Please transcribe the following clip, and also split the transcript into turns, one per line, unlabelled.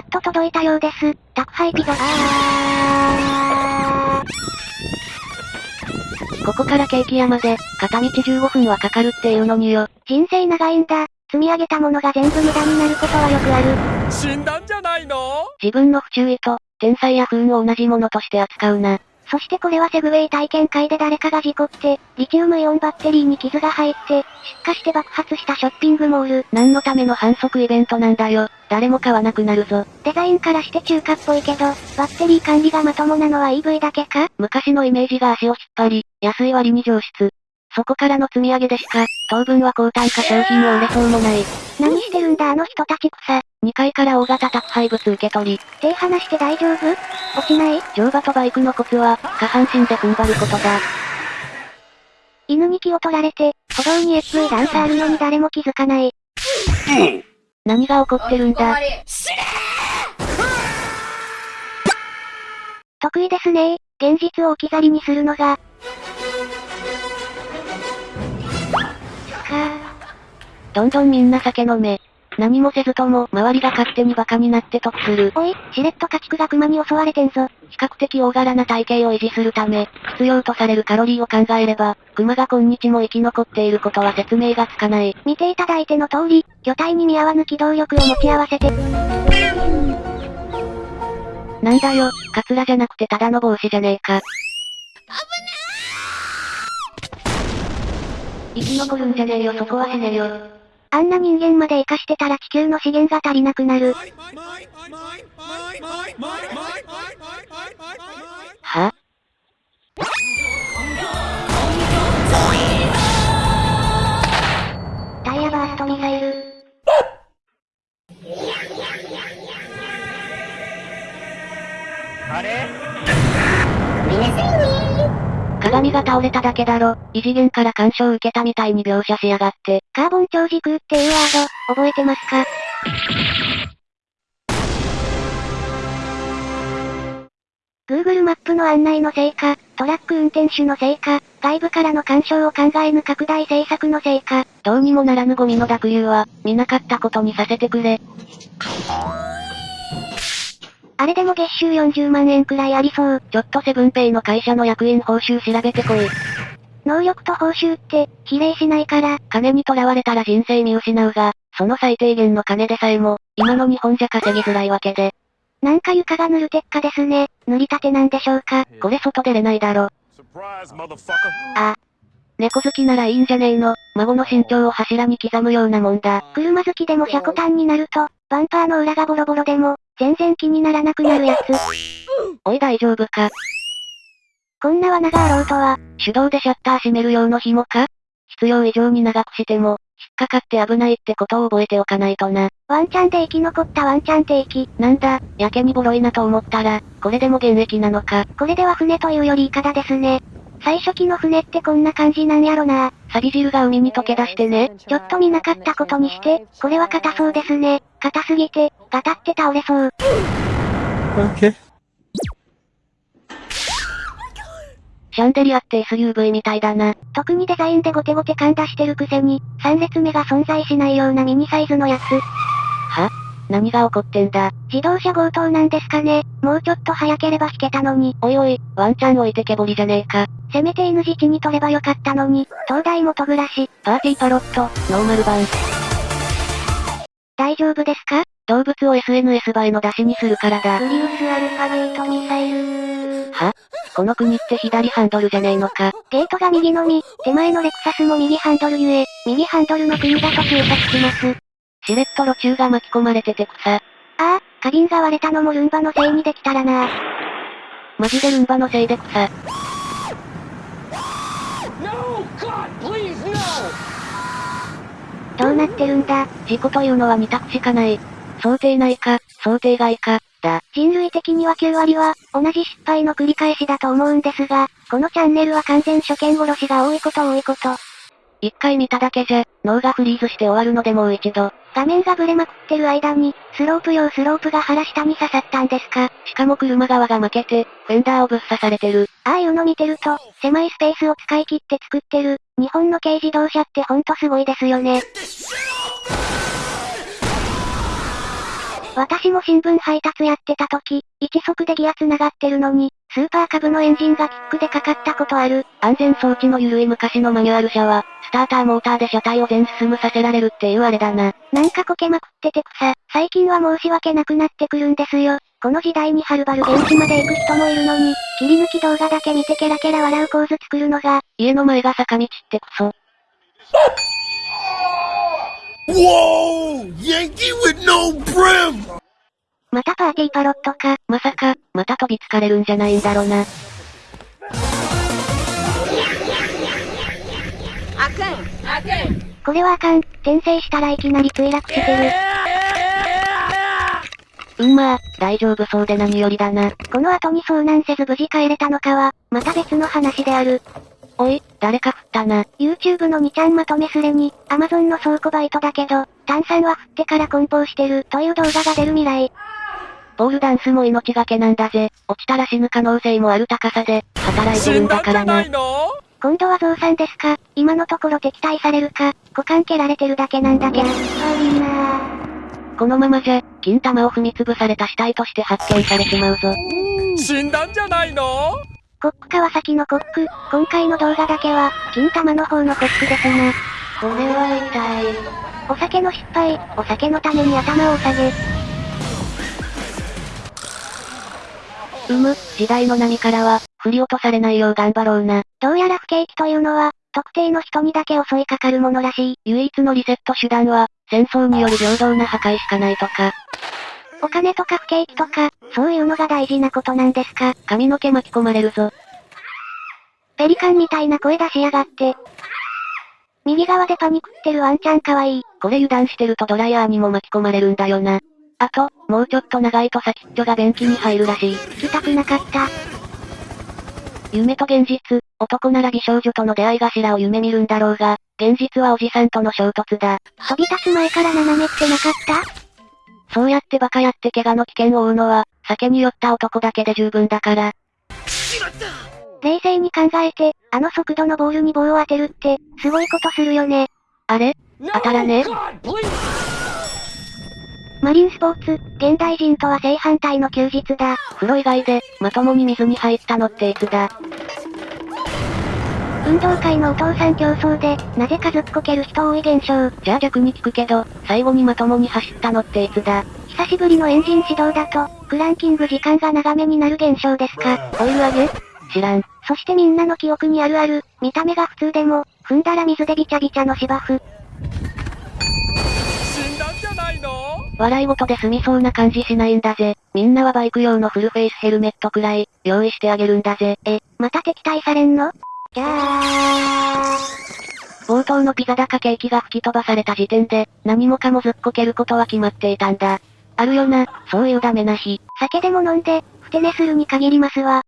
っと届いたようです。宅配ピザ。
あここからケーキ屋まで、片道15分はかかるっていうのによ。
人生長いんだ。積み上げたものが全部無駄になることはよくある。
死んだんじゃないの？
自分の不注意と、天才や不運を同じものとして扱うな。
そしてこれはセグウェイ体験会で誰かが事故って、リチウムイオンバッテリーに傷が入って、出荷して爆発したショッピングモール。
何のための反則イベントなんだよ。誰も買わなくなるぞ。
デザインからして中華っぽいけど、バッテリー管理がまともなのは EV だけか？
昔のイメージが足を引っ張り、安い割に上質。そこからの積み上げでしか、当分は高単価商品を売れそうもない。
何してるんだあの人たち草。
2階から大型宅配物受け取り。
手離して大丈夫？落ちない？
乗馬とバイクのコツは、下半身で踏ん張ることだ。
犬に気を取られて、歩道に FV 段差あるのに誰も気づかない。
何が起こってるんだ？
得意ですね現実を置き去りにするのが。
どんどんみんな酒飲め。何もせずとも、周りが勝手に馬鹿になって得する。
おい、しれっと家畜が熊に襲われてんぞ。
比較的大柄な体型を維持するため、必要とされるカロリーを考えれば、熊が今日も生き残っていることは説明がつかない。
見ていただいての通り、巨体に見合わぬ機動力を持ち合わせて。
なんだよ、カツラじゃなくてただの帽子じゃねえか。生き残るんじゃねえよそこは死ねよ。
あんな人間まで生かしてたら地球の資源が足りなくなる。
は鏡が倒れただけだろ。異次元から干渉を受けたみたいに描写しやがって。
カーボン超時空っていうワード、覚えてますか？Google マップの案内のせいか、トラック運転手のせいか、外部からの干渉を考えぬ拡大政策のせいか。
どうにもならぬゴミの濁流は、見なかったことにさせてくれ。
あれでも月収40万円くらいありそう。
ちょっとセブンペイの会社の役員報酬調べてこい。
能力と報酬って、比例しないから。
金に囚われたら人生見失うが、その最低限の金でさえも、今の日本じゃ稼ぎづらいわけで。
なんか床が塗る鉄火ですね。塗りたてなんでしょうか。
これ外出れないだろ。あ。猫好きならいいんじゃねえの。孫の身長を柱に刻むようなもんだ。
車好きでも車庫端になると、バンパーの裏がボロボロでも、全然気にならなくなるやつ。
おい大丈夫か？
こんな罠があろうとは。
手動でシャッター閉める用の紐か？必要以上に長くしても、引っかかって危ないってことを覚えておかないとな。
ワンチャンで生き残ったワンチャン定期。
なんだ、やけにボロいなと思ったら、これでも現役なのか？
これでは船というよりイカダですね。最初期の船ってこんな感じなんやろな
錆汁が海に溶け出してね。
ちょっと見なかったことにして、これは硬そうですね。硬すぎて、ガタって倒れそう。
OK。シャンデリアって SUV みたいだな。
特にデザインでゴテゴテ感出してるくせに、3列目が存在しないようなミニサイズのやつ。
は？何が起こってんだ？
自動車強盗なんですかねもうちょっと早ければ引けたのに。
おいおい、ワンチャン置いてけぼりじゃねえか。
せめて N 字地に取ればよかったのに、東大元暮らし。
パーティーパロット、ノーマル版。
大丈夫ですか？
動物を SNS 映えの出しにするからだ。
プリウスアルファゲートミサイル
は？この国って左ハンドルじゃねえのか。
ゲートが右のみ、手前のレクサスも右ハンドルゆえ、右ハンドルの国だと推察します。
しれっと路中が巻き込まれてて草。あ
あ、花瓶が割れたのもルンバのせいにできたらな。
マジでルンバのせいで草。
どうなってるんだ？
事故というのは2択しかない。想定内か、想定外か、だ。
人類的には9割は、同じ失敗の繰り返しだと思うんですが、このチャンネルは完全初見殺しが多いこと多いこと。
一回見ただけじゃ、脳がフリーズして終わるのでもう一度。
画面がブレまくってる間に、スロープ用スロープが腹下に刺さったんですか？
しかも車側が負けて、フェンダーをぶっ刺されてる。
ああいうの見てると、狭いスペースを使い切って作ってる、日本の軽自動車ってほんとすごいですよね。私も新聞配達やってた時、一足でギア繋がってるのに、スーパーカブのエンジンがキックでかかったことある。
安全装置の緩い昔のマニュアル車は、スターターモーターで車体を全進むさせられるっていうあれだな。
なんかこけまくってて草。最近は申し訳なくなってくるんですよ。この時代にはるばる現地まで行く人もいるのに、切り抜き動画だけ見てケラケラ笑う構図作るのが、
家の前が坂道ってクソ。
Whoa! Yankee with no brim!
またパーティーパロットか。
まさか、また飛びつかれるんじゃないんだろな。
これはあかん。転生したらいきなり墜落してる。
うんまあ、大丈夫そうで何よりだな。
この後に遭難せず無事帰れたのかは、また別の話である。
おい、誰か振ったな。
YouTube の2ちゃんまとめすれに、Amazon の倉庫バイトだけど、炭酸は振ってから梱包してるという動画が出る未来。
ポールダンスも命がけなんだぜ。落ちたら死ぬ可能性もある高さで、働いてるん
だ
だからな
んじゃない。の？
今度は増産ですか？今のところ敵対されるか、股間蹴られてるだけなんだけど。悪いな
このままじゃ、金玉を踏みつぶされた死体として発見されちまうぞ。
死んだんじゃないの？
コック川崎のコック、今回の動画だけは、金玉の方のコックですな。
これは痛い。
お酒の失敗、お酒のために頭を下げ。
うむ、時代の波からは、振り落とされないよう頑張ろうな。
どうやら不景気というのは、特定の人にだけ襲いかかるものらしい。
唯一のリセット手段は、戦争による平等な破壊しかないとか、
お金とか不景気とか、そういうのが大事なことなんですか？
髪の毛巻き込まれるぞ。
ペリカンみたいな声出しやがって。右側でパニクってるワンちゃんかわいい。
これ油断してるとドライヤーにも巻き込まれるんだよな。あと、もうちょっと長いと先っちょが便器に入るらしい。
聞きたくなかった。
夢と現実、男なら美少女との出会い頭を夢見るんだろうが、現実はおじさんとの衝突だ。
飛び立つ前から斜めってなかった？
そうやってバカやって怪我の危険を負うのは、酒に酔った男だけで十分だから。
冷静に考えて、あの速度のボールに棒を当てるって、すごいことするよね。
あれ？当たらね!
マリンスポーツ、現代人とは正反対の休日だ。
風呂以外で、まともに水に入ったのっていつだ
運動会のお父さん競争で、なぜかずっこける人多い現象。
じゃあ逆に聞くけど、最後にまともに走ったのっていつだ
久しぶりのエンジン始動だと、クランキング時間が長めになる現象ですか。
オイル上げ？知らん。
そしてみんなの記憶にあるある、見た目が普通でも、踏んだら水でビチャビチャの芝生。
死んだんじゃないの
笑い事で済みそうな感じしないんだぜ。みんなはバイク用のフルフェイスヘルメットくらい、用意してあげるんだぜ。え、
また敵対されんの？じゃあ
冒頭のピザ高ケーキが吹き飛ばされた時点で、何もかもずっこけることは決まっていたんだ。あるよな、そういうダメな日。
酒でも飲んで、ふて寝するに限りますわ。